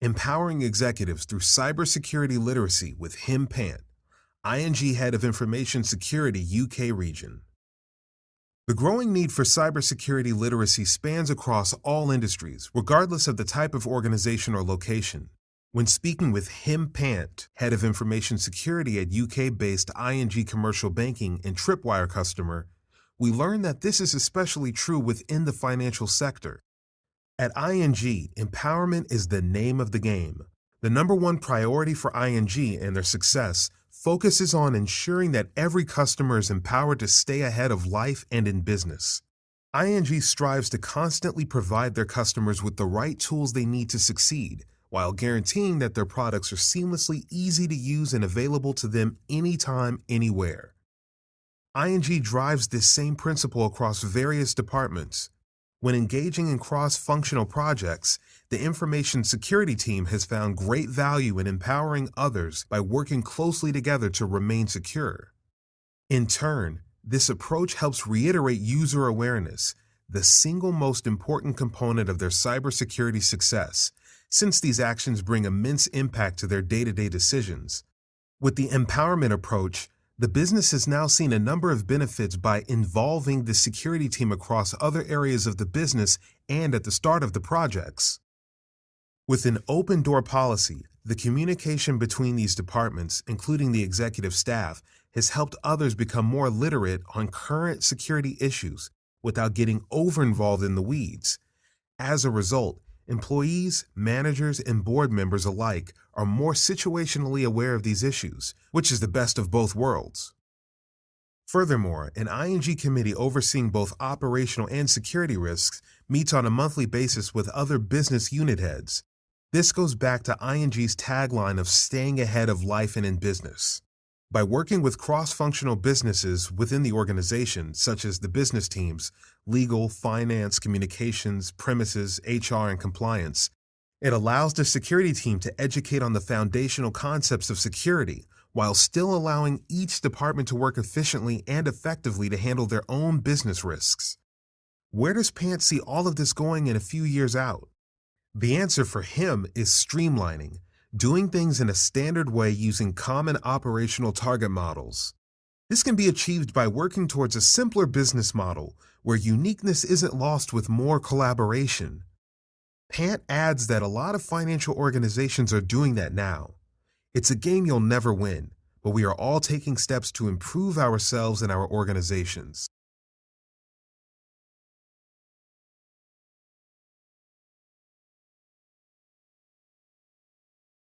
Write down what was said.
empowering executives through cybersecurity literacy with Hem Pant, ING Head of Information Security UK region. The growing need for cybersecurity literacy spans across all industries, regardless of the type of organization or location. When speaking with Hem Pant, Head of Information Security at UK-based ING Commercial Banking and Tripwire customer, we learned that this is especially true within the financial sector. At ING, empowerment is the name of the game. The number one priority for ING and their success focuses on ensuring that every customer is empowered to stay ahead of life and in business. ING strives to constantly provide their customers with the right tools they need to succeed, while guaranteeing that their products are seamlessly easy to use and available to them anytime, anywhere. ING drives this same principle across various departments, when engaging in cross-functional projects, the information security team has found great value in empowering others by working closely together to remain secure. In turn, this approach helps reiterate user awareness, the single most important component of their cybersecurity success, since these actions bring immense impact to their day-to-day decisions. With the empowerment approach, the business has now seen a number of benefits by involving the security team across other areas of the business and at the start of the projects. With an open door policy, the communication between these departments, including the executive staff, has helped others become more literate on current security issues without getting over involved in the weeds. As a result, Employees, managers, and board members alike are more situationally aware of these issues, which is the best of both worlds. Furthermore, an ING committee overseeing both operational and security risks meets on a monthly basis with other business unit heads. This goes back to ING's tagline of staying ahead of life and in business. By working with cross-functional businesses within the organization, such as the business teams, legal, finance, communications, premises, HR, and compliance, it allows the security team to educate on the foundational concepts of security while still allowing each department to work efficiently and effectively to handle their own business risks. Where does Pant see all of this going in a few years out? The answer for him is streamlining, doing things in a standard way using common operational target models. This can be achieved by working towards a simpler business model where uniqueness isn't lost with more collaboration. Pant adds that a lot of financial organizations are doing that now. It's a game you'll never win, but we are all taking steps to improve ourselves and our organizations.